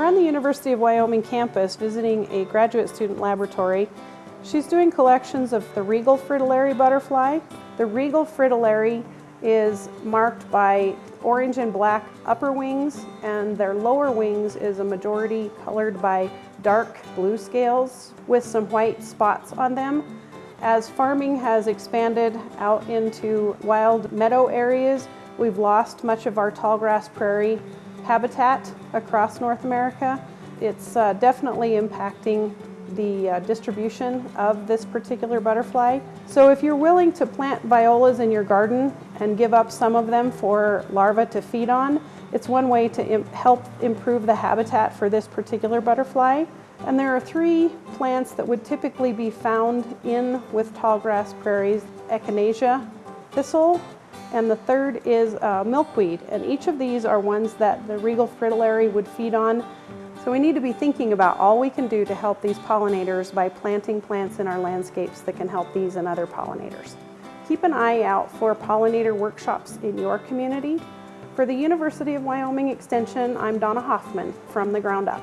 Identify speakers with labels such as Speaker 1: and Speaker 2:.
Speaker 1: We're on the University of Wyoming campus visiting a graduate student laboratory. She's doing collections of the regal fritillary butterfly. The regal fritillary is marked by orange and black upper wings and their lower wings is a majority colored by dark blue scales with some white spots on them. As farming has expanded out into wild meadow areas, we've lost much of our tallgrass prairie habitat across North America. It's uh, definitely impacting the uh, distribution of this particular butterfly. So if you're willing to plant violas in your garden and give up some of them for larvae to feed on, it's one way to help improve the habitat for this particular butterfly. And there are three plants that would typically be found in with tallgrass prairies, echinacea, thistle, and the third is uh, milkweed. And each of these are ones that the regal fritillary would feed on. So we need to be thinking about all we can do to help these pollinators by planting plants in our landscapes that can help these and other pollinators. Keep an eye out for pollinator workshops in your community. For the University of Wyoming Extension, I'm Donna Hoffman from The Ground Up.